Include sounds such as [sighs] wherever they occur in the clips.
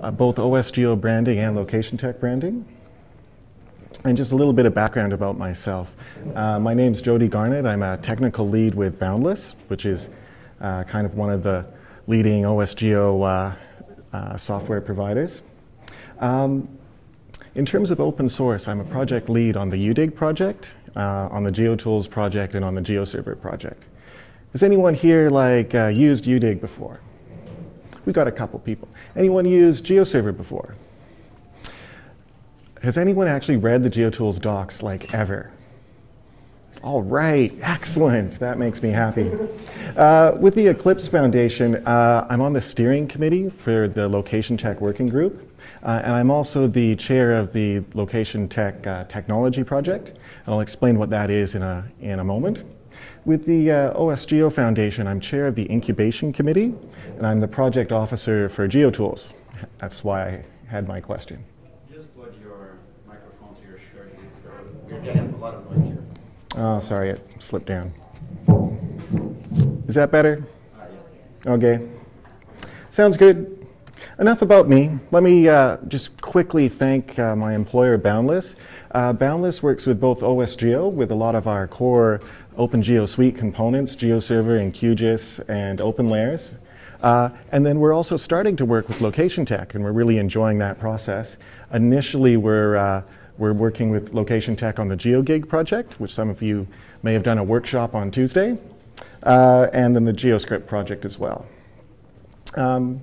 uh, both OSGeo branding and Location Tech branding. And just a little bit of background about myself. Uh, my name's Jody Garnett. I'm a technical lead with Boundless, which is uh, kind of one of the leading OSGeo uh, uh, software providers. Um, in terms of open source, I'm a project lead on the UDIG project, uh, on the GeoTools project, and on the GeoServer project. Has anyone here like uh, used UDIG before? We've got a couple people. Anyone used GeoServer before? Has anyone actually read the GeoTools docs like ever? All right, excellent. That makes me happy. Uh, with the Eclipse Foundation, uh, I'm on the steering committee for the Location Tech Working Group, uh, and I'm also the chair of the Location Tech uh, Technology Project. And I'll explain what that is in a, in a moment. With the uh, OSGeo Foundation, I'm chair of the incubation committee, and I'm the project officer for GeoTools. That's why I had my question. Just plug your microphone to your shirt. It's, uh, you're getting a lot of noise here. Oh, sorry, it slipped down. Is that better? Uh, yeah. Okay. Sounds good. Enough about me. Let me uh, just quickly thank uh, my employer, Boundless. Uh, Boundless works with both OSGeo, with a lot of our core OpenGeo Suite components, GeoServer and QGIS and OpenLayers. Uh, and then we're also starting to work with Location Tech, and we're really enjoying that process. Initially, we're, uh, we're working with Location Tech on the GeoGig project, which some of you may have done a workshop on Tuesday, uh, and then the GeoScript project as well. Um,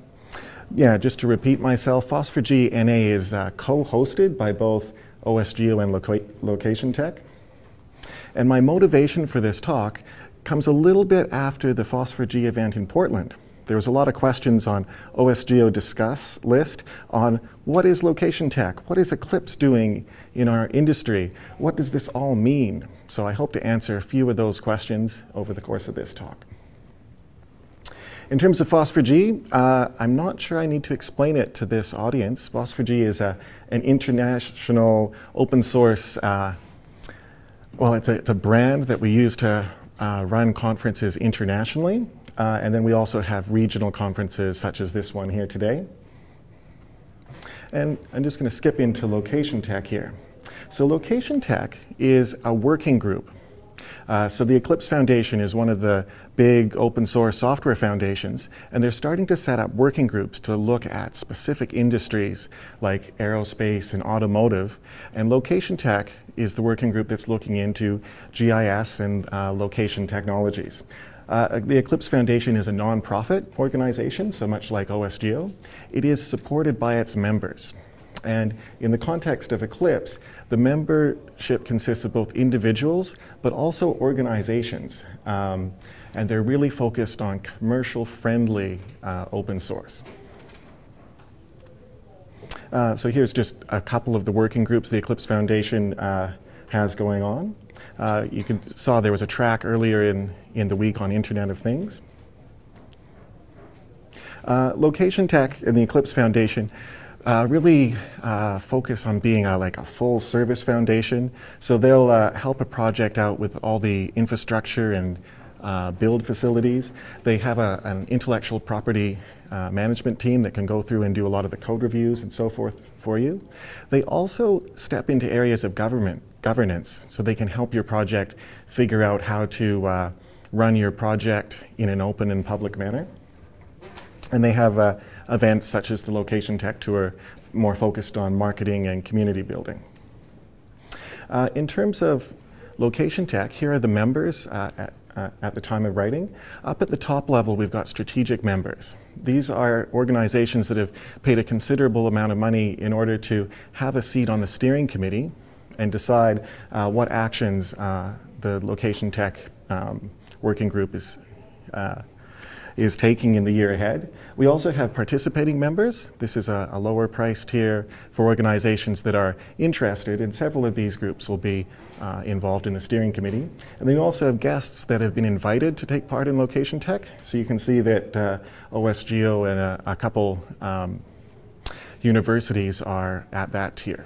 yeah, just to repeat myself, FOSS4G NA is uh, co-hosted by both OSGeo and Loca Location Tech. And my motivation for this talk comes a little bit after the FOSS4G event in Portland. There was a lot of questions on OSGeo Discuss list on what is location tech? What is Eclipse doing in our industry? What does this all mean? So I hope to answer a few of those questions over the course of this talk. In terms of FOSS4G, uh, I'm not sure I need to explain it to this audience. FOSS4G is a, an international open source, uh, well, it's a, it's a brand that we use to uh, run conferences internationally. Uh, and then we also have regional conferences such as this one here today. And I'm just going to skip into location tech here. So location tech is a working group. Uh, so the Eclipse Foundation is one of the big open source software foundations, and they're starting to set up working groups to look at specific industries like aerospace and automotive. And Location Tech is the working group that's looking into GIS and uh, location technologies. Uh, the Eclipse Foundation is a nonprofit organization, so much like OSGeo. It is supported by its members. And in the context of Eclipse, the membership consists of both individuals, but also organizations. Um, and they're really focused on commercial-friendly uh, open source. Uh, so here's just a couple of the working groups the Eclipse Foundation uh, has going on. Uh, you can, saw there was a track earlier in, in the week on Internet of Things. Uh, Location Tech and the Eclipse Foundation uh, really uh, focus on being a, like a full service foundation. So they'll uh, help a project out with all the infrastructure and uh, build facilities. They have a, an intellectual property uh, management team that can go through and do a lot of the code reviews and so forth for you. They also step into areas of government governance so they can help your project figure out how to uh, run your project in an open and public manner. And they have events such as the Location Tech Tour more focused on marketing and community building. Uh, in terms of Location Tech, here are the members uh, at, uh, at the time of writing. Up at the top level, we've got strategic members. These are organizations that have paid a considerable amount of money in order to have a seat on the steering committee and decide uh, what actions uh, the location tech um, working group is, uh, is taking in the year ahead. We also have participating members. This is a, a, lower price tier for organizations that are interested, and several of these groups will be uh, involved in the steering committee. And then we also have guests that have been invited to take part in location tech. So you can see that uh, OSGeo and a, a couple um, universities are at that tier.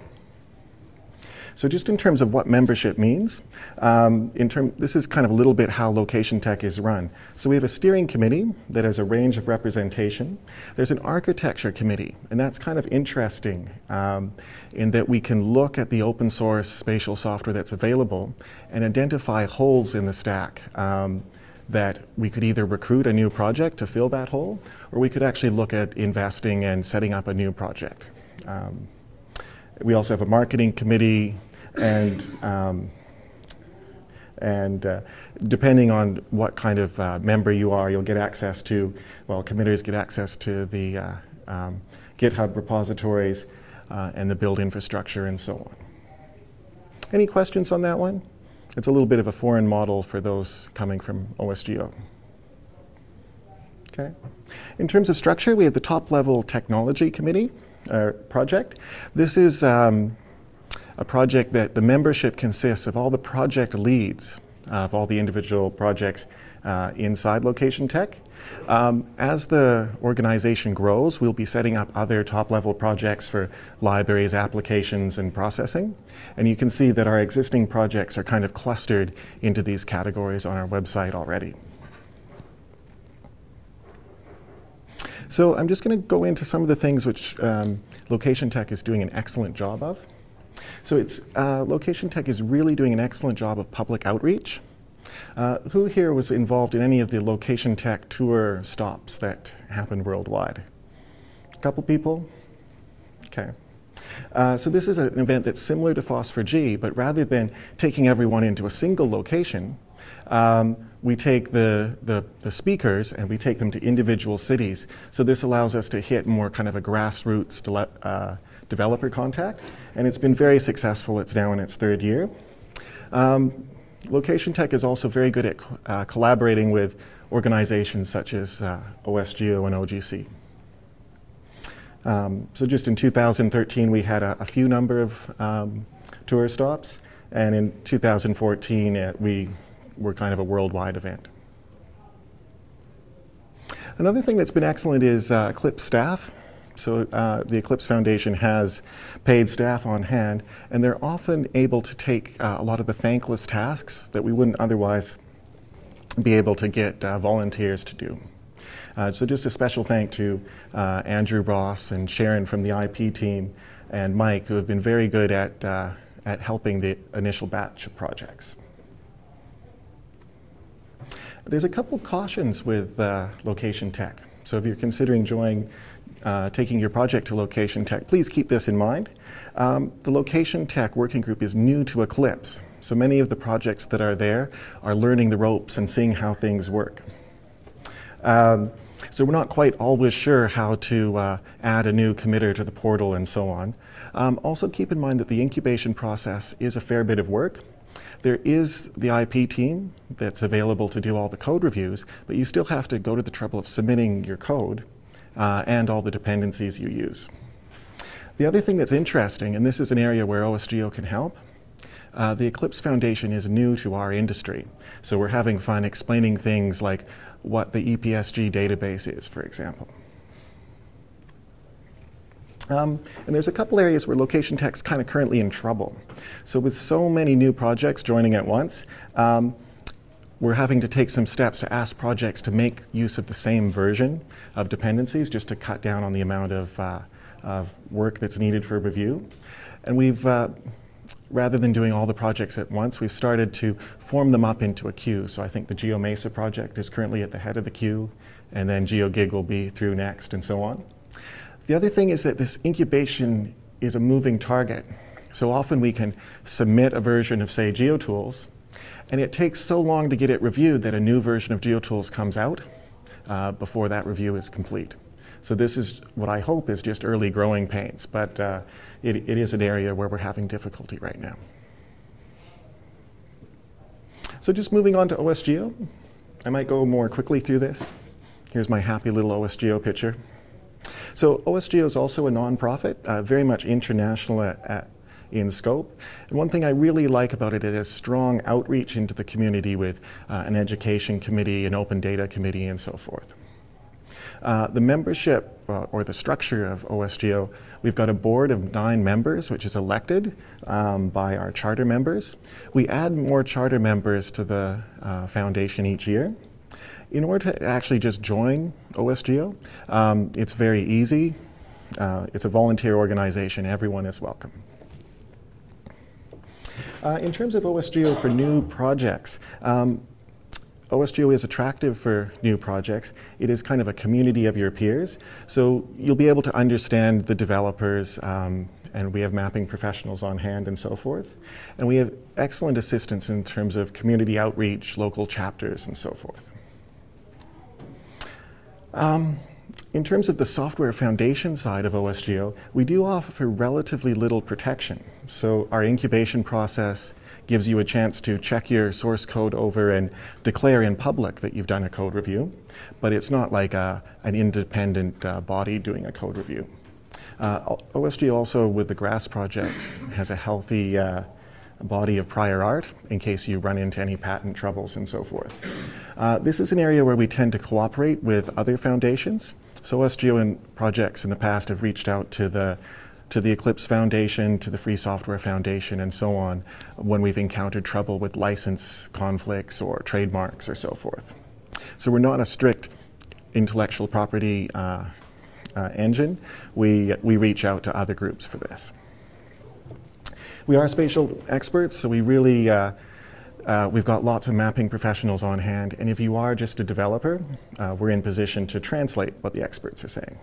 So just in terms of what membership means, um, in term, this is kind of a little bit how Location Tech is run. So we have a steering committee that has a range of representation. There's an architecture committee, and that's kind of interesting um, in that we can look at the open source spatial software that's available and identify holes in the stack. Um, that we could either recruit a new project to fill that hole, or we could actually look at investing and setting up a new project. Um, we also have a marketing committee, and um, and uh, depending on what kind of uh, member you are, you'll get access to, well, committers get access to the uh, um, GitHub repositories uh, and the build infrastructure and so on. Any questions on that one? It's a little bit of a foreign model for those coming from OSGeo. Okay. In terms of structure, we have the top level technology committee uh, project. This is um, a project that the membership consists of all the project leads of all the individual projects uh, inside Location Tech. Um, as the organization grows, we'll be setting up other top-level projects for libraries, applications, and processing. And you can see that our existing projects are kind of clustered into these categories on our website already. So I'm just going to go into some of the things which um, Location Tech is doing an excellent job of. So it's, uh, Location Tech is really doing an excellent job of public outreach. Uh, who here was involved in any of the Location Tech tour stops that happened worldwide? A couple people? Okay. Uh, so this is an event that's similar to FOSS4G, but rather than taking everyone into a single location, um, we take the, the, the, speakers and we take them to individual cities. So this allows us to hit more kind of a grassroots uh, developer contact, and it's been very successful. It's now in its third year. Um, Location Tech is also very good at uh, collaborating with organizations such as uh, OSGeo and OGC. Um, so just in 2013, we had a, a few number of um, tour stops, and in 2014, uh, we were kind of a worldwide event. Another thing that's been excellent is uh, Eclipse staff. So uh, the Eclipse Foundation has paid staff on hand, and they're often able to take uh, a lot of the thankless tasks that we wouldn't otherwise be able to get uh, volunteers to do. Uh, so just a special thank to uh, Andrew Ross and Sharon from the IP team and Mike, who have been very good at, uh, at helping the initial batch of projects. There's a couple cautions with location tech. So if you're considering joining uh, taking your project to Location Tech, please keep this in mind. Um, the Location Tech Working Group is new to Eclipse, so many of the projects that are there are learning the ropes and seeing how things work. Um, so we're not quite always sure how to uh, add a new committer to the portal and so on. Um, also keep in mind that the incubation process is a fair bit of work. There is the IP team that's available to do all the code reviews, but you still have to go to the trouble of submitting your code uh, and all the dependencies you use. The other thing that's interesting, and this is an area where OSGeo can help, uh, the Eclipse Foundation is new to our industry. So we're having fun explaining things like what the EPSG database is, for example. Um, and there's a couple areas where location tech's kind of currently in trouble. So with so many new projects joining at once, um, we're having to take some steps to ask projects to make use of the same version of dependencies just to cut down on the amount of, uh, of work that's needed for review. And we've, uh, rather than doing all the projects at once, we've started to form them up into a queue. So I think the GeoMesa project is currently at the head of the queue, and then GeoGig will be through next, and so on. The other thing is that this incubation is a moving target. So often we can submit a version of, say, GeoTools, and it takes so long to get it reviewed that a new version of GeoTools comes out uh, before that review is complete. So this is what I hope is just early growing pains, but uh, it, it is an area where we're having difficulty right now. So just moving on to OSGeo. I might go more quickly through this. Here's my happy little OSGeo picture. So OSGeo is also a nonprofit, uh, very much international at, at, in scope. And one thing I really like about it, it has strong outreach into the community with uh, an education committee, an open data committee, and so forth. Uh, the membership uh, or the structure of OSGeo, we've got a board of nine members, which is elected um, by our charter members. We add more charter members to the uh, foundation each year. In order to actually just join OSGeo, um, it's very easy. Uh, it's a volunteer organization, everyone is welcome. Uh, in terms of OSGeo for new projects, um, OSGeo is attractive for new projects. It is kind of a community of your peers, so you'll be able to understand the developers, um, and we have mapping professionals on hand and so forth. And we have excellent assistance in terms of community outreach, local chapters, and so forth. Um, in terms of the software foundation side of OSGeo, we do offer relatively little protection. So our incubation process gives you a chance to check your source code over and declare in public that you've done a code review, but it's not like a, an independent uh, body doing a code review. Uh, OSGeo also, with the GRASS project, has a healthy uh, body of prior art in case you run into any patent troubles and so forth. Uh, this is an area where we tend to cooperate with other foundations. So OSGeo and projects in the past have reached out to the to the Eclipse Foundation, to the Free Software Foundation, and so on, when we've encountered trouble with license conflicts or trademarks or so forth. So we're not a strict intellectual property uh, uh, engine. We, we reach out to other groups for this. We are spatial experts, so we really, uh, uh, we've got lots of mapping professionals on hand, and if you are just a developer, uh, we're in position to translate what the experts are saying.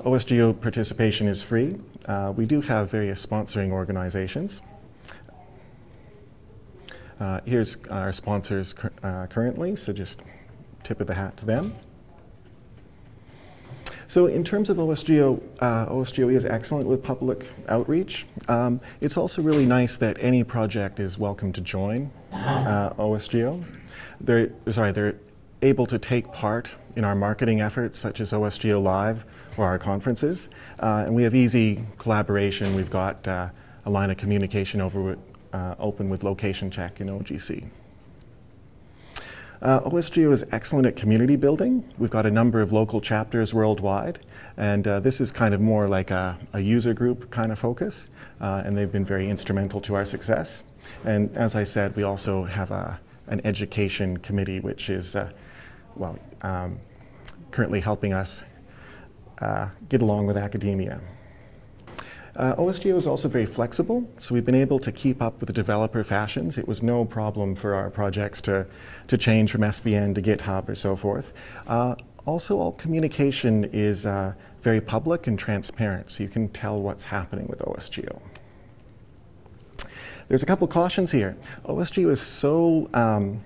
OSGeo participation is free. Uh, we do have various sponsoring organizations. Uh, here's our sponsors uh, currently, so just tip of the hat to them. So in terms of OSGeo, uh, is excellent with public outreach. Um, it's also really nice that any project is welcome to join uh, OSGeo. They're, sorry, they're able to take part in our marketing efforts such as OSGeo Live or our conferences. Uh, and we have easy collaboration. We've got uh, a line of communication over with, uh, open with Location Tech in OGC. Uh, OSGeo is excellent at community building. We've got a number of local chapters worldwide, and uh, this is kind of more like a, a user group kind of focus, uh, and they've been very instrumental to our success. And as I said, we also have a, an education committee, which is, uh, well, um, currently helping us uh, get along with academia. Uh, OSGeo is also very flexible, so we've been able to keep up with the developer fashions. It was no problem for our projects to, to change from SVN to GitHub or so forth. Uh, also, all communication is uh, very public and transparent, so you can tell what's happening with OSGeo. There's a couple cautions here. OSGeo is so um,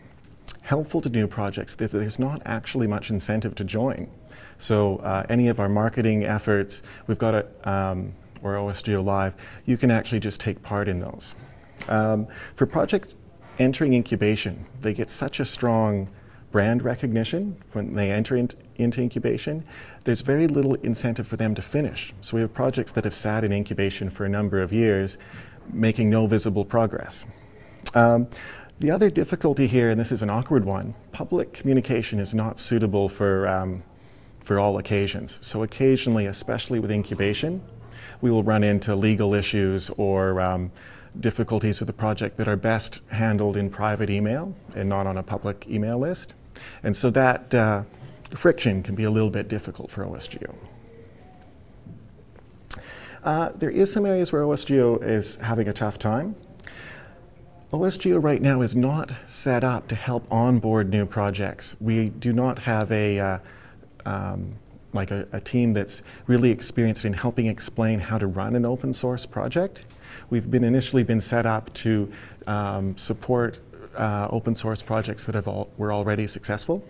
helpful to new projects that there's not actually much incentive to join. So uh, any of our marketing efforts, we've got a, um, or OSGeo Live, you can actually just take part in those. Um, for projects entering incubation, they get such a strong brand recognition when they enter in, into incubation, there's very little incentive for them to finish. So we have projects that have sat in incubation for a number of years, making no visible progress. Um, the other difficulty here, and this is an awkward one, public communication is not suitable for um, for all occasions. So occasionally, especially with incubation, we will run into legal issues or um, difficulties with the project that are best handled in private email and not on a public email list. And so that uh, friction can be a little bit difficult for OSGeo. Uh, there is some areas where OSGeo is having a tough time. OSGeo right now is not set up to help onboard new projects. We do not have a uh, um, like a, a, team that's really experienced in helping explain how to run an open source project. We've been initially been set up to um, support uh, open source projects that have all, were already successful.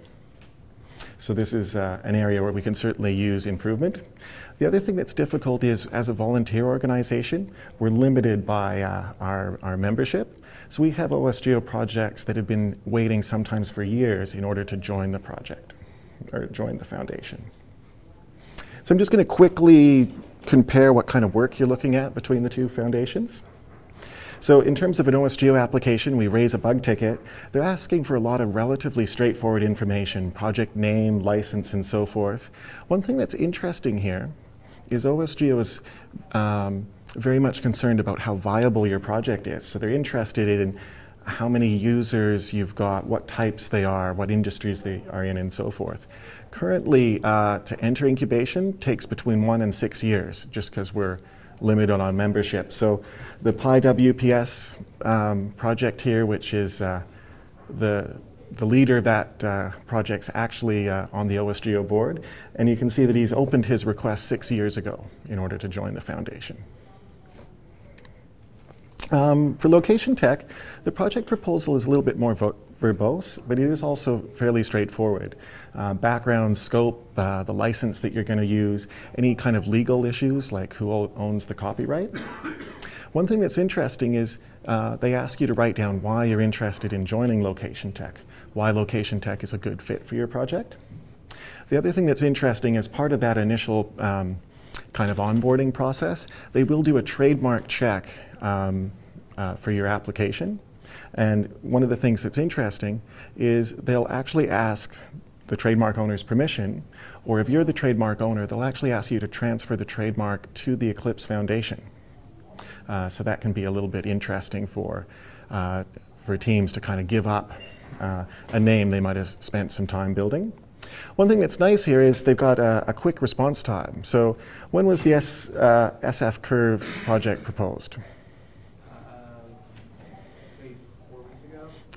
So this is uh, an area where we can certainly use improvement. The other thing that's difficult is as a volunteer organization, we're limited by uh, our, our membership. So we have OSGeo projects that have been waiting sometimes for years in order to join the project or join the foundation. So I'm just going to quickly compare what kind of work you're looking at between the two foundations. So in terms of an OSGeo application, we raise a bug ticket. They're asking for a lot of relatively straightforward information, project name, license, and so forth. One thing that's interesting here is OSGeo is um, very much concerned about how viable your project is. So they're interested in how many users you've got, what types they are, what industries they are in, and so forth. Currently, uh, to enter incubation takes between one and six years, just because we're limited on membership. So the PyWPS um, project here, which is uh, the the leader of that uh, project's actually uh, on the OSGeo board, and you can see that he's opened his request six years ago in order to join the foundation. Um, for Location Tech, the project proposal is a little bit more verbose, but it is also fairly straightforward. Uh, background, scope, uh, the license that you're going to use, any kind of legal issues like who owns the copyright. [coughs] One thing that's interesting is uh, they ask you to write down why you're interested in joining Location Tech, why Location Tech is a good fit for your project. The other thing that's interesting is part of that initial um, kind of onboarding process, they will do a trademark check um, uh, for your application. And one of the things that's interesting is they'll actually ask the trademark owner's permission, or if you're the trademark owner, they'll actually ask you to transfer the trademark to the Eclipse Foundation. Uh, so that can be a little bit interesting for, uh, for teams to kind of give up uh, a name they might have spent some time building. One thing that's nice here is they've got a, a quick response time. So when was the S, uh, SFCurve project proposed?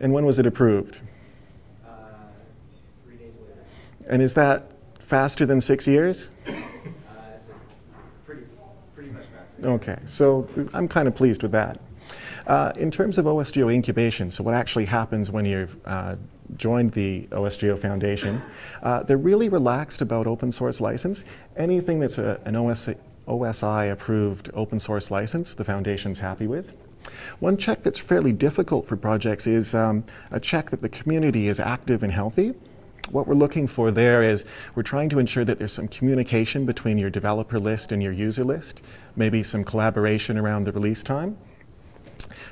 And when was it approved? Uh, three days later. And is that faster than six years? [coughs] Uh, it's pretty, pretty much faster. Okay, so I'm kind of pleased with that. Uh, in terms of OSGeo incubation, so what actually happens when you've uh, joined the OSGeo Foundation, uh, they're really relaxed about open source license. Anything that's a, an OS, OSI approved open source license, the Foundation's happy with. One check that's fairly difficult for projects is um, a check that the community is active and healthy. What we're looking for there is we're trying to ensure that there's some communication between your developer list and your user list, maybe some collaboration around the release time.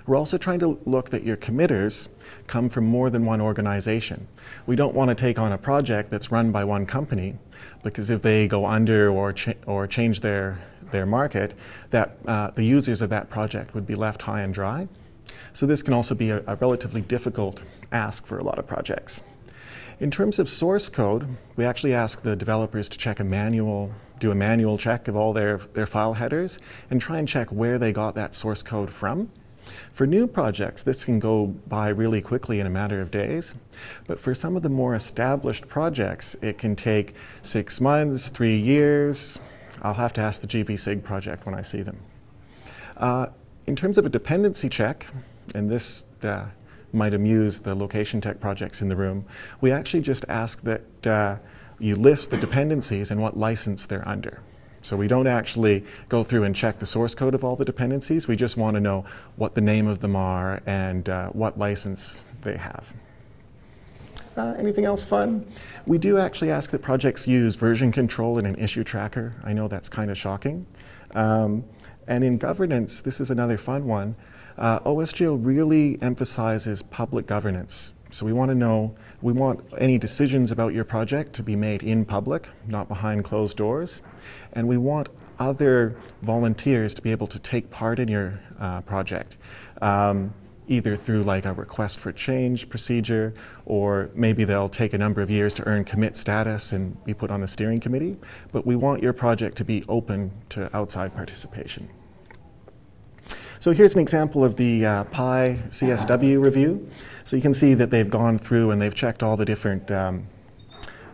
We're also trying to look that your committers come from more than one organization. We don't want to take on a project that's run by one company because if they go under or, or change their their market, that uh, the users of that project would be left high and dry. So this can also be a, a relatively difficult ask for a lot of projects. In terms of source code, we actually ask the developers to check a manual, do a manual check of all their, their file headers and try and check where they got that source code from. For new projects, this can go by really quickly in a matter of days. But for some of the more established projects, it can take six months, three years, I'll have to ask the GVSIG project when I see them. Uh, in terms of a dependency check, and this uh, might amuse the location tech projects in the room, we actually just ask that uh, you list the dependencies and what license they're under. So we don't actually go through and check the source code of all the dependencies. We just want to know what the name of them are and uh, what license they have. Uh, anything else fun? We do actually ask that projects use version control and an issue tracker. I know that's kind of shocking. Um, and in governance, this is another fun one. Uh, OSGeo really emphasizes public governance. So we want to know, we want any decisions about your project to be made in public, not behind closed doors. And we want other volunteers to be able to take part in your uh, project. Um, either through like a request for change procedure, or maybe they'll take a number of years to earn commit status and be put on the steering committee. But we want your project to be open to outside participation. So here's an example of the uh, Pi CSW review. So you can see that they've gone through and they've checked all the different um,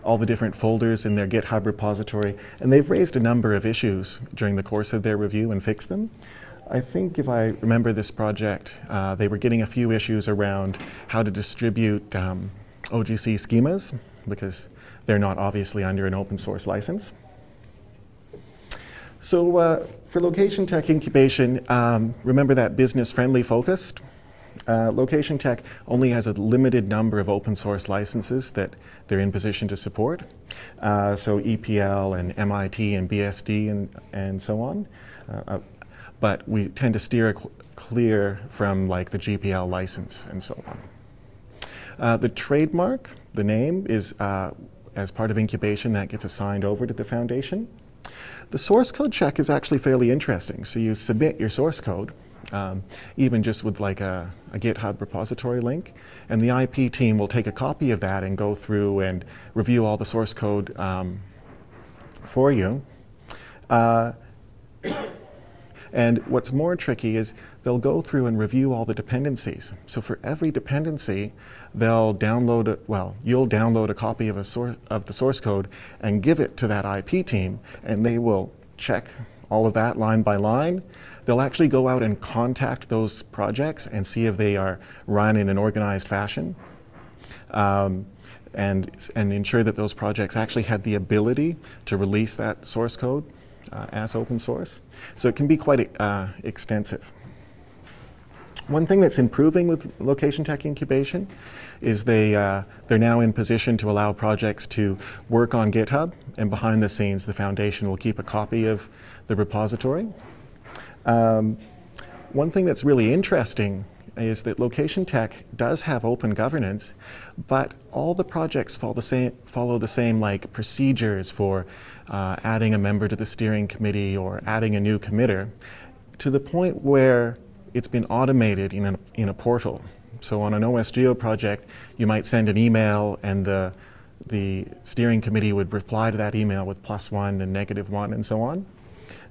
all the different folders in their GitHub repository, and they've raised a number of issues during the course of their review and fixed them. I think if I remember this project, uh, they were getting a few issues around how to distribute um, OGC schemas because they're not obviously under an open source license. So uh, for location tech incubation, um, remember that business friendly focused. Uh, Location Tech only has a limited number of open source licenses that they're in position to support. Uh, so EPL and MIT and BSD and, and so on. Uh, uh, but we tend to steer clear from like the GPL license and so on. Uh, the trademark, the name, is uh, as part of incubation that gets assigned over to the foundation. The source code check is actually fairly interesting. So you submit your source code, um, even just with like a, a, GitHub repository link, and the IP team will take a copy of that and go through and review all the source code um, for you. Uh, and what's more tricky is they'll go through and review all the dependencies. So for every dependency, they'll download it, well, you'll download a copy of, a source, of the source code and give it to that IP team, and they will check all of that line by line. They'll actually go out and contact those projects and see if they are run in an organized fashion. Um, and, and ensure that those projects actually had the ability to release that source code uh, as open source. So it can be quite uh, extensive. One thing that's improving with Location Tech Incubation is they, uh, they're now in position to allow projects to work on GitHub, and behind the scenes, the foundation will keep a copy of the repository. Um, one thing that's really interesting is that Location Tech does have open governance, but all the projects follow the same, follow the same like procedures for uh, adding a member to the steering committee or adding a new committer, to the point where it's been automated in a, in a portal. So on an OSGeo project, you might send an email and the, the steering committee would reply to that email with plus one and negative one and so on.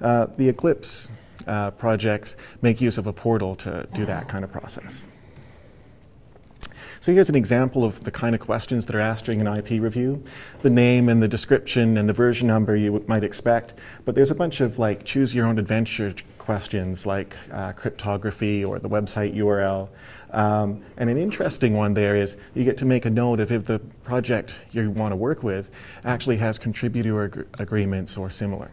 Uh, the Eclipse uh, projects make use of a portal to do that kind of process. So here's an example of the kind of questions that are asked during an IP review. The name and the description and the version number you might expect, but there's a bunch of like choose your own adventure questions like uh, cryptography or the website URL. Um, and an interesting one there is you get to make a note of if the project you want to work with actually has contributor ag agreements or similar.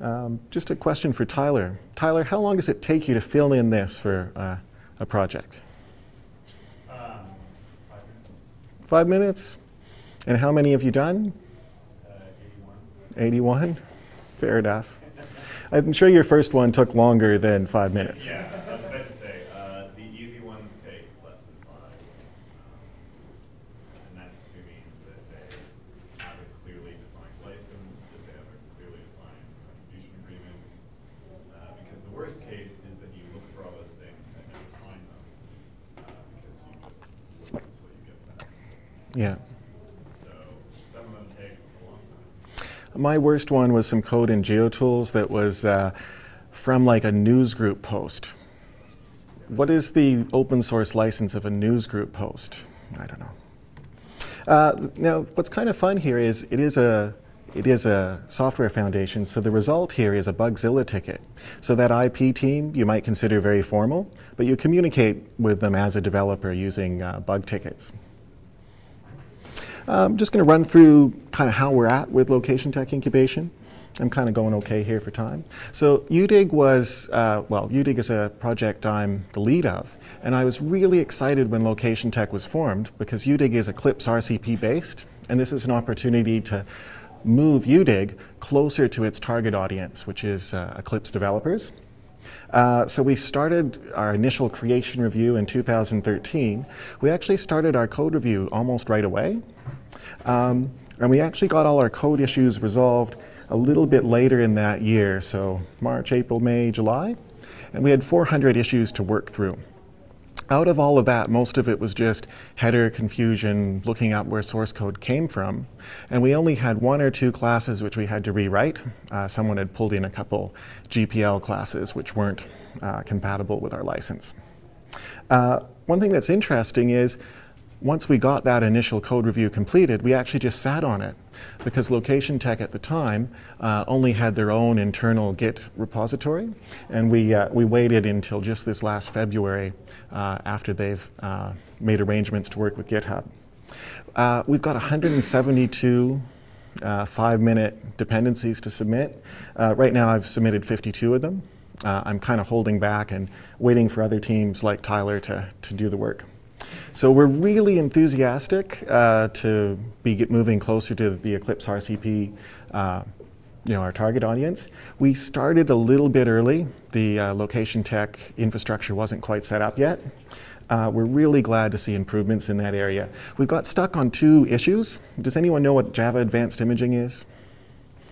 Um, just a question for Tyler. Tyler, how long does it take you to fill in this for uh, a project? Um, five minutes. Five minutes? And how many have you done? Uh, 81. 81? Fair enough. I'm sure your first one took longer than five minutes. Yeah, I was about to say, uh, the easy ones take less than five. Um, and that's assuming that they have a clearly defined license, that they have a clearly defined contribution agreement. Uh, because the worst case is that you look for all those things and never find them, uh, because you just look until you get them. Yeah. So some of them take a long time. My worst one was some code in GeoTools that was uh, from like a newsgroup post. What is the open source license of a newsgroup post? I don't know. Uh, now, what's kind of fun here is it is a it is a software foundation, so the result here is a Bugzilla ticket. So that IP team you might consider very formal, but you communicate with them as a developer using uh, bug tickets. I'm just going to run through kind of how we're at with Location Tech Incubation. I'm kind of going okay here for time. So UDIG was, uh, well, UDIG is a project I'm the lead of. And I was really excited when Location Tech was formed because UDIG is Eclipse RCP based. And this is an opportunity to move UDIG closer to its target audience, which is uh, Eclipse developers. Uh, so we started our initial creation review in 2013. We actually started our code review almost right away. Um, and we actually got all our code issues resolved a little bit later in that year, so March, April, May, July. And we had 400 issues to work through. Out of all of that, most of it was just header confusion, looking up where source code came from. And we only had one or two classes which we had to rewrite. Uh, someone had pulled in a couple GPL classes which weren't uh, compatible with our license. Uh, one thing that's interesting is once we got that initial code review completed, we actually just sat on it because Location Tech at the time uh, only had their own internal Git repository, and we, uh, we waited until just this last February uh, after they've uh, made arrangements to work with GitHub. Uh, we've got 172 uh, five-minute dependencies to submit. right now I've submitted 52 of them. I'm kind of holding back and waiting for other teams like Tyler to, to do the work. So we're really enthusiastic uh, to be moving closer to the Eclipse RCP, uh, you know, our target audience. We started a little bit early. The uh, location tech infrastructure wasn't quite set up yet. Uh, we're really glad to see improvements in that area. We've got stuck on two issues. Does anyone know what Java Advanced Imaging is?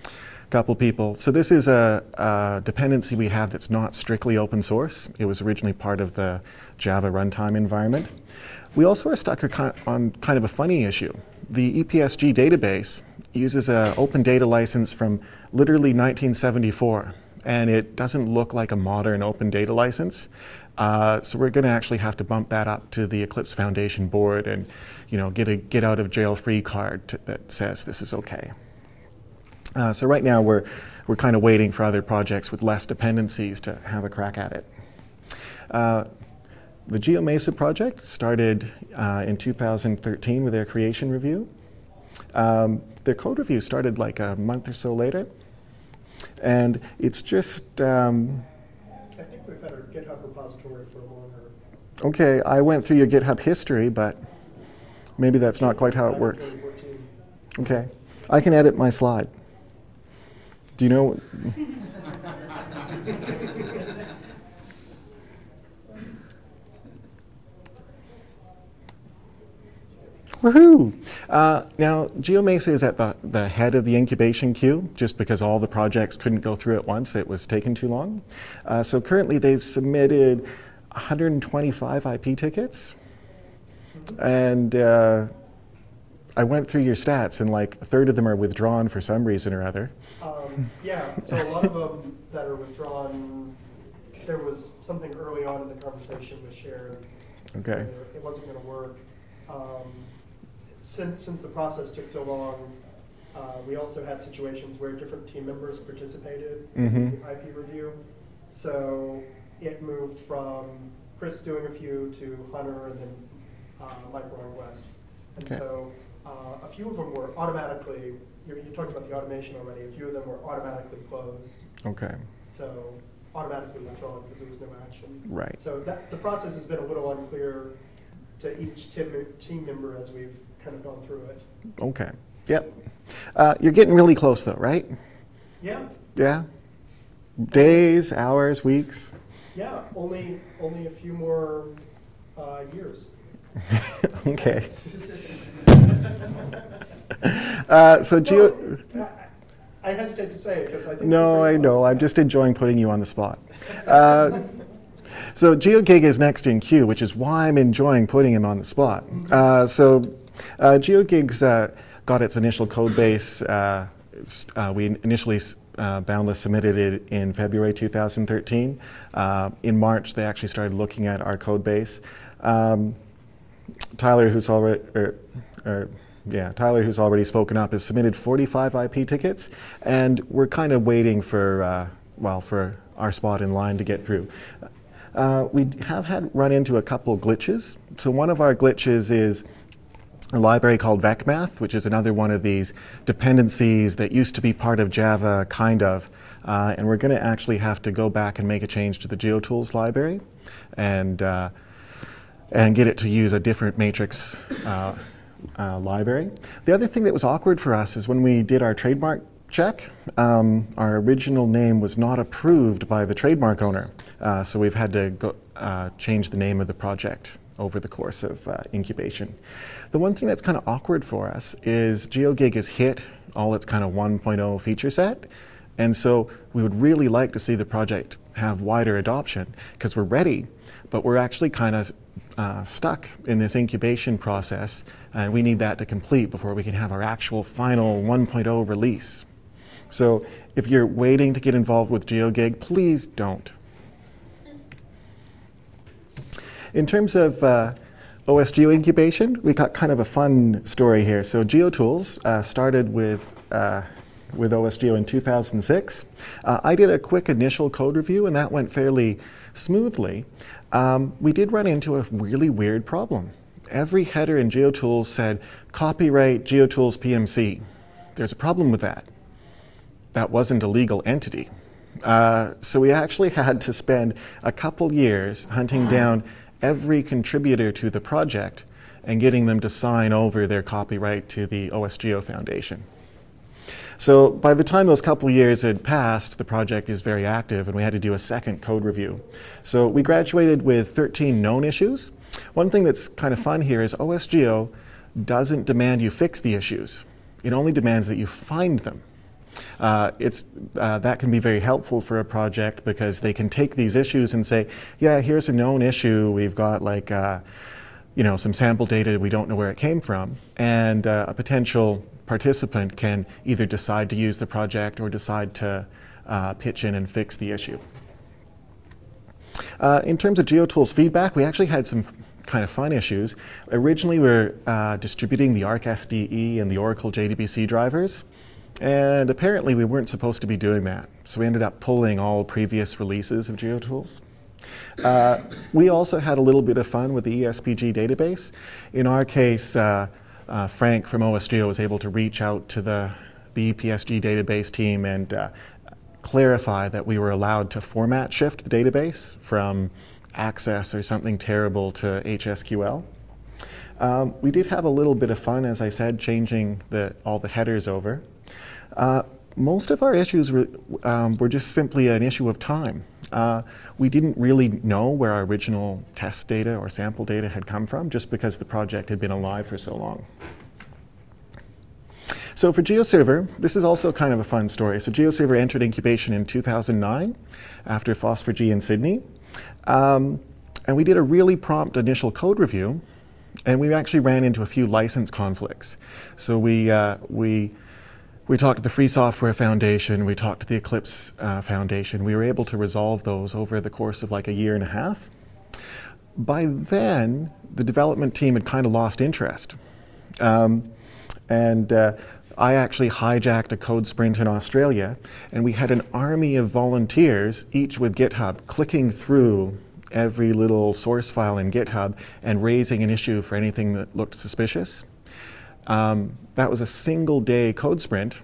A couple people. So this is a, a, dependency we have that's not strictly open source. It was originally part of the Java runtime environment. We also are stuck on kind of a funny issue. The EPSG database uses an open data license from literally 1974, and it doesn't look like a modern open data license. Uh, so we're going to actually have to bump that up to the Eclipse Foundation board and, you know, get a get out of jail free card to, that says this is okay. Uh, so right now we're, we're kind of waiting for other projects with less dependencies to have a crack at it. Uh, the GeoMesa project started uh, in 2013 with their creation review. Um, their code review started like a month or so later. And it's just... Um, I think we've had our GitHub repository for a longer. Okay, I went through your GitHub history, but maybe that's not quite how it works. Okay, I can edit my slide. Do you know? [laughs] Woohoo! Uh, now, GeoMesa is at the, the head of the incubation queue, just because all the projects couldn't go through at once. It was taking too long. Uh, so currently they've submitted 125 IP tickets. And uh, I went through your stats, and like a third of them are withdrawn for some reason or other. Um, yeah, so a lot of them that are withdrawn, there was something early on in the conversation with Sharon. Okay. It wasn't going to work. Um, since, since the process took so long, uh, we also had situations where different team members participated mm -hmm. in the IP review. So it moved from Chris doing a few to Hunter and then uh, Mike Roy West. And okay. so uh, a few of them were automatically, you, you talked about the automation already, a few of them were automatically closed. Okay. So automatically withdrawn because there was no action. Right. So that, the process has been a little unclear to each team, team member as we've kind of gone through it. Okay. Yep. Uh, you're getting really close though, right? Yeah. Yeah? Days, hours, weeks? Yeah, only, only a few more uh, years. [laughs] okay. [laughs] uh, so geo. I hesitate to say it because I think. No, I know. I'm just enjoying putting you on the spot. Uh, so GeoGig is next in queue, which is why I'm enjoying putting him on the spot. Uh, so GeoGig's uh, got its initial code base. Uh, uh, we initially Boundless submitted it in February 2013. in March, they actually started looking at our code base. Um, Tyler, who's already, er, er, yeah, Tyler, who's already spoken up, has submitted 45 IP tickets, and we're kind of waiting for, uh, well, for our spot in line to get through. Uh, we have had run into a couple glitches. So one of our glitches is a library called VecMath, which is another one of these dependencies that used to be part of Java, kind of. Uh, and we're going to actually have to go back and make a change to the GeoTools library. And uh, and get it to use a different matrix uh, uh, library. The other thing that was awkward for us is when we did our trademark check, um, our original name was not approved by the trademark owner. Uh, so we've had to go, uh, change the name of the project over the course of incubation. The one thing that's kind of awkward for us is GeoGig has hit all its kind of 1.0 feature set. And so we would really like to see the project have wider adoption because we're ready, but we're actually kind of uh, stuck in this incubation process, and we need that to complete before we can have our actual final 1.0 release. So if you're waiting to get involved with GeoGig, please don't. In terms of uh, OSGeo incubation, we got kind of a fun story here. So GeoTools uh, started with uh, with OSGeo in 2006. Uh, I did a quick initial code review, and that went fairly smoothly um, we did run into a really weird problem. Every header in GeoTools said, copyright GeoTools PMC. There's a problem with that. That wasn't a legal entity. Uh, so we actually [laughs] had to spend a couple years hunting down every contributor to the project and getting them to sign over their copyright to the OSGeo Foundation. So by the time those couple years had passed, the project is very active and we had to do a second code review. So we graduated with 13 known issues. One thing that's kind of fun here is OSGeo doesn't demand you fix the issues. It only demands that you find them. Uh, it's, uh, that can be very helpful for a project because they can take these issues and say, yeah, here's a known issue. We've got like, uh, you know, some sample data. We don't know where it came from. And uh, a potential participant can either decide to use the project or decide to uh, pitch in and fix the issue. Uh, in terms of GeoTools feedback, we actually had some kind of fun issues. Originally, we were uh, distributing the ArcSDE and the Oracle JDBC drivers, and apparently we weren't supposed to be doing that. So we ended up pulling all previous releases of GeoTools. Uh, we also had a little bit of fun with the ESPG database. In our case, uh, uh, Frank from OSGeo was able to reach out to the, the EPSG database team and uh, clarify that we were allowed to format shift the database from Access or something terrible to HSQL. Um, we did have a little bit of fun, as I said, changing the, all the headers over. Uh, most of our issues were, um, were, just simply an issue of time. Uh, we didn't really know where our original test data or sample data had come from just because the project had been alive for so long. So for GeoServer, this is also kind of a fun story. So GeoServer entered incubation in 2009 after FOSS4G in Sydney. Um, and we did a really prompt initial code review, and we actually ran into a few license conflicts. So we, uh, we, we talked to the Free Software Foundation, we talked to the Eclipse uh, Foundation. We were able to resolve those over the course of like a year and a half. By then, the development team had kind of lost interest. Um, and uh, I actually hijacked a code sprint in Australia, and we had an army of volunteers, each with GitHub, clicking through every little source file in GitHub and raising an issue for anything that looked suspicious. Um, that was a single day code sprint,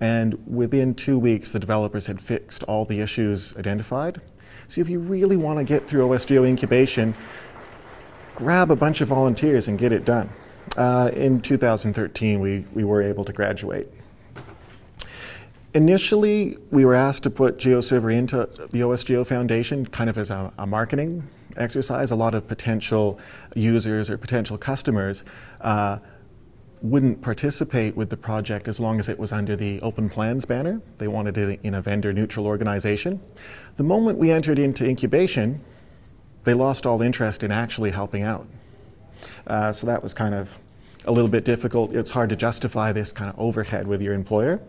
and within two weeks, the developers had fixed all the issues identified. So if you really want to get through OSGeo incubation, grab a bunch of volunteers and get it done. Uh, in 2013, we, we were able to graduate. Initially, we were asked to put GeoServer into the OSGeo Foundation kind of as a, a marketing exercise. A lot of potential users or potential customers uh, wouldn't participate with the project as long as it was under the Open Plans banner. They wanted it in a vendor-neutral organization. The moment we entered into incubation, they lost all interest in actually helping out. Uh, so that was kind of a little bit difficult. It's hard to justify this kind of overhead with your employer.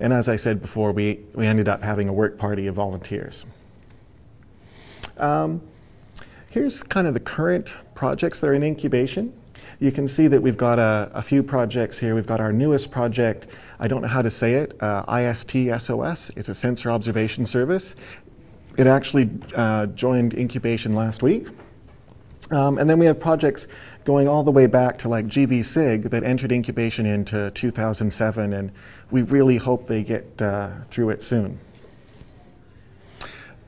And as I said before, we, we ended up having a work party of volunteers. Um, here's kind of the current projects that are in incubation. You can see that we've got a, a few projects here. We've got our newest project, I don't know how to say it, uh, IST-SOS. It's a sensor observation service. It actually uh, joined incubation last week. Um, and then we have projects going all the way back to like GVSIG that entered incubation into 2007, and we really hope they get uh, through it soon.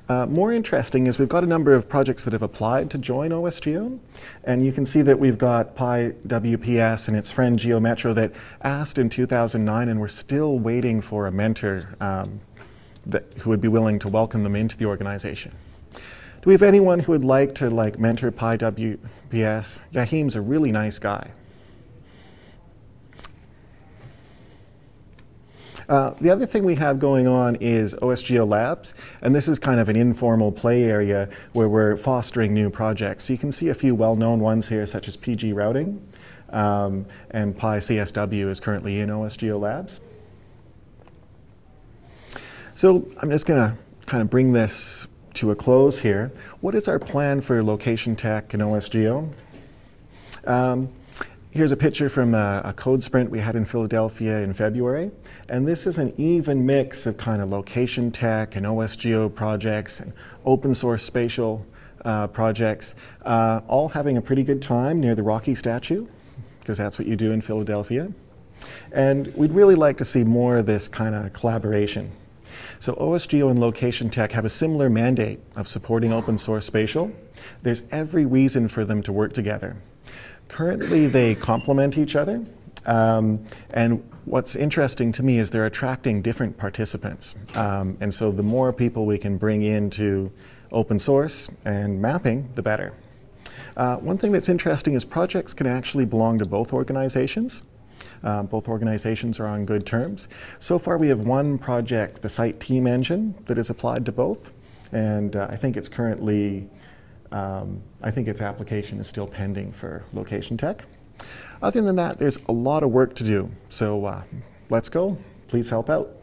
Uh, more interesting is we've got a number of projects that have applied to join OSGeo, and you can see that we've got PyWPS and its friend GeoMetro that asked in 2009, and we're still waiting for a mentor um, that, who would be willing to welcome them into the organization. Do we have anyone who would like to like mentor PyWPS? Jachym's a really nice guy. Uh, the other thing we have going on is OSGeo Labs, and this is kind of an informal play area where we're fostering new projects. So you can see a few well-known ones here, such as pgRouting, um, and PyCSW is currently in OSGeo Labs. So I'm just going to kind of bring this to a close here, what is our plan for location tech and OSGeo? Um, here's a picture from a, a, code sprint we had in Philadelphia in February. And this is an even mix of kind of location tech and OSGeo projects and open source spatial uh, projects, uh, all having a pretty good time near the Rocky statue, because that's what you do in Philadelphia. And we'd really like to see more of this kind of collaboration. So OSGeo and Location Tech have a similar mandate of supporting open source spatial. There's every reason for them to work together. Currently, they complement each other. Um, and what's interesting to me is they're attracting different participants. Um, and so the more people we can bring into open source and mapping, the better. Uh, one thing that's interesting is projects can actually belong to both organizations. Uh, both organizations are on good terms. So far, we have one project, the CITE TEAM Engine, that is applied to both. And uh, I think it's currently, um, I think its application is still pending for Location Tech. Other than that, there's a lot of work to do. So uh, let's go. Please help out.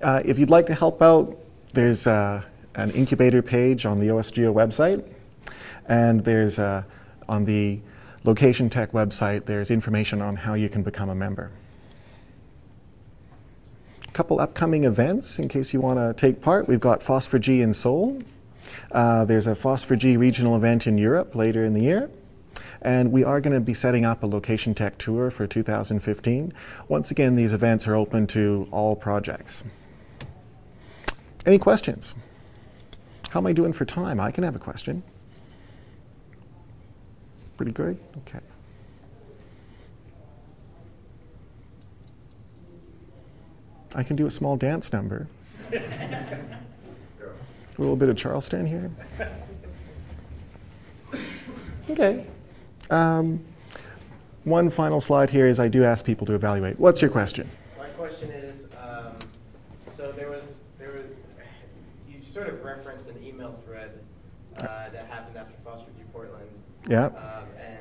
Uh, if you'd like to help out, there's uh, an incubator page on the OSGeo website. And there's uh, on the Location Tech website, there's information on how you can become a member. A couple upcoming events in case you want to take part. We've got FOSS4G in Seoul. Uh, there's a FOSS4G regional event in Europe later in the year. And we are going to be setting up a Location Tech tour for 2015. Once again, these events are open to all projects. Any questions? How am I doing for time? I can have a question. Pretty good? Okay. I can do a small dance number. [laughs] a little bit of Charleston here. Okay. Um, one final slide here is I do ask people to evaluate. What's your question? My question is, um, so there was, there was, you sort of referenced an email thread uh, that happened after FOSS4G. Portland. Yeah. Um, and,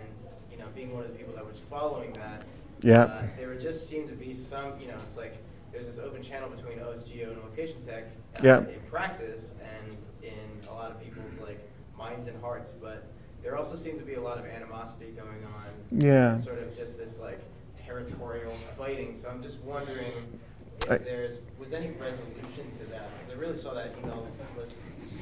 you know, being one of the people that was following that. Yeah. Uh, there would just seem to be some, you know, it's like, there's this open channel between OSGeo and Location Tech. uh, Yeah. In practice and in a lot of people's like minds and hearts, but there also seemed to be a lot of animosity going on. Yeah. Sort of just this like territorial fighting, so I'm just wondering I- if there's, was any resolution to that? Because I really saw that email was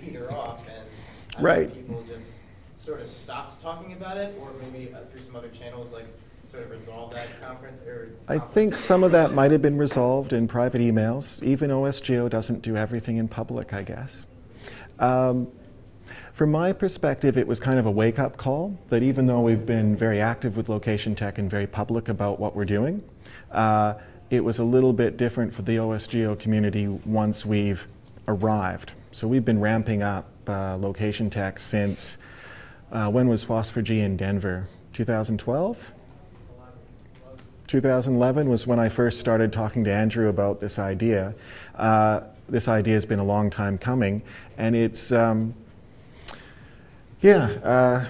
peter off and I don't know if Right. people just sort of stopped talking about it, or maybe uh, through some other channels, like sort of resolve that conference, or. I think some of that might have been resolved in private emails. Even OSGeo doesn't do everything in public, I guess. Um, from my perspective, it was kind of a wake up call that even though we've been very active with Location Tech and very public about what we're doing, uh, it was a little bit different for the OSGeo community once we've arrived. So we've been ramping up uh, Location Tech since uh, when was FOSS4G in Denver? 2012? 2011 was when I first started talking to Andrew about this idea. Uh, this idea has been a long time coming, and it's, um, yeah, uh,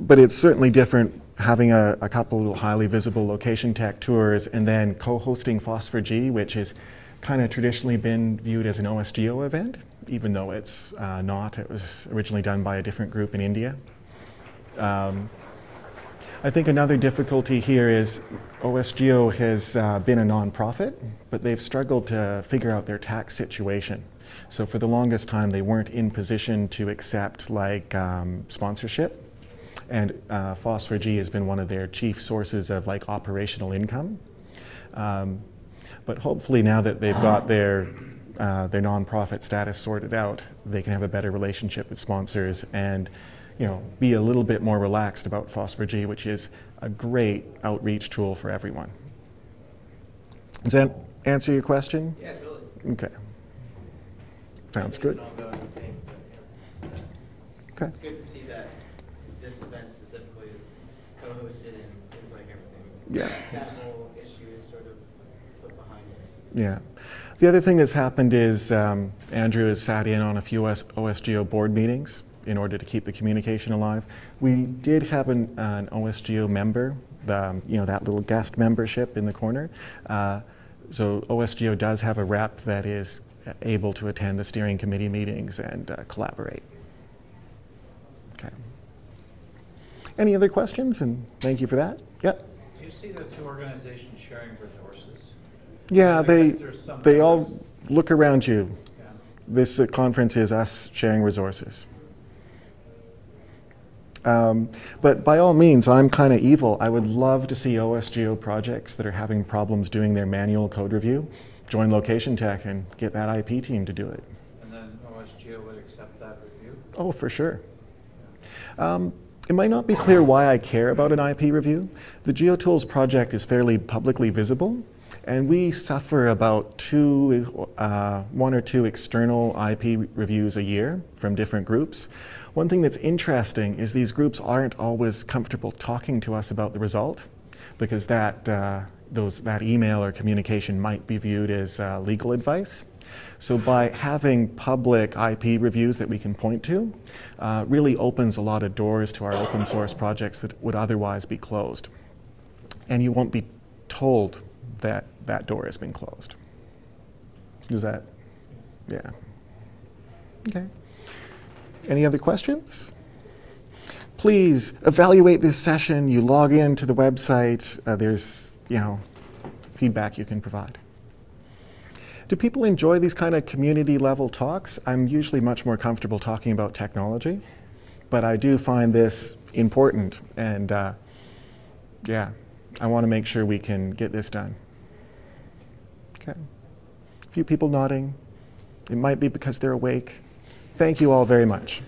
but it's certainly different having a, a couple of highly visible location tech tours and then co-hosting FOSS4G, which has kind of traditionally been viewed as an OSGeo event, even though it's uh, not. It was originally done by a different group in India. Um, I think another difficulty here is OSGeo has uh, been a nonprofit, but they've struggled to figure out their tax situation. So for the longest time, they weren't in position to accept like um, sponsorship, and uh, FOSS4G has been one of their chief sources of like operational income. Um, but hopefully, now that they've got [sighs] their uh, their nonprofit status sorted out, they can have a better relationship with sponsors and you know, be a little bit more relaxed about FOSS4G, which is a great outreach tool for everyone. Does that answer your question? Yeah, totally. Okay. Sounds I good. It's an ongoing thing, but, yeah. Okay. It's good to see that this event specifically is co-hosted and it seems like everything's. Yeah. That whole issue is sort of put behind us. Yeah. The other thing that's happened is um, Andrew has sat in on a few OS- OSGeo board meetings in order to keep the communication alive. We did have an, an OSGeo member, the, um, you know, that little guest membership in the corner. Uh, so OSGeo does have a rep that is able to attend the steering committee meetings and uh, collaborate. Okay. Any other questions? And thank you for that. Yep. Do you see the two organizations sharing resources? Yeah, they, guess there's some they all look around you. Yeah. This uh, conference is us sharing resources. Um, but by all means, I'm kind of evil. I would love to see OSGeo projects that are having problems doing their manual code review join Location Tech and get that IP team to do it. And then OSGeo would accept that review? Oh, for sure. Um, it might not be clear why I care about an IP review. The GeoTools project is fairly publicly visible, and we suffer about two, uh, one or two external IP reviews a year from different groups. One thing that's interesting is these groups aren't always comfortable talking to us about the result, because that, uh, those, that email or communication might be viewed as uh, legal advice. So by having public IP reviews that we can point to, uh, really opens a lot of doors to our open source projects that would otherwise be closed. And you won't be told that that door has been closed. Does that? Yeah. Okay. Any other questions? Please evaluate this session. You log in to the website. Uh, there's, you know, feedback you can provide. Do people enjoy these kind of community level talks? I'm usually much more comfortable talking about technology, but I do find this important, and uh, yeah, I want to make sure we can get this done. Okay. A few people nodding. It might be because they're awake. Thank you all very much.